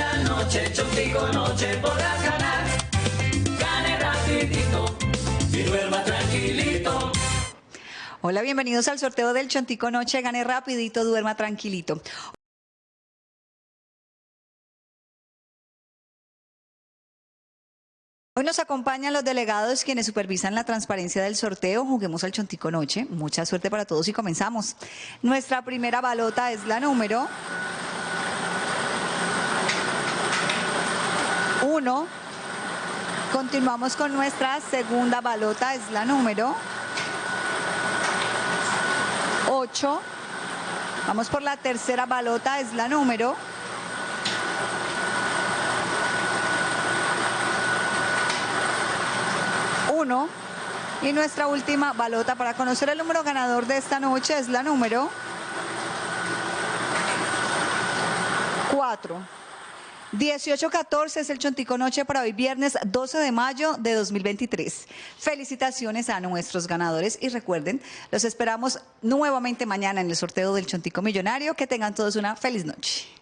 la noche, Chontico noche podrás ganar. Gane rapidito duerma tranquilito. Hola, bienvenidos al sorteo del Chontico Noche. Gane rapidito, duerma tranquilito. Hoy nos acompañan los delegados quienes supervisan la transparencia del sorteo. Juguemos al Chontico Noche. Mucha suerte para todos y comenzamos. Nuestra primera balota es la número 1. Continuamos con nuestra segunda balota, es la número 8. Vamos por la tercera balota, es la número 1. Y nuestra última balota para conocer el número ganador de esta noche es la número 4. 18-14 es el Chontico Noche para hoy viernes 12 de mayo de 2023. Felicitaciones a nuestros ganadores y recuerden, los esperamos nuevamente mañana en el sorteo del Chontico Millonario. Que tengan todos una feliz noche.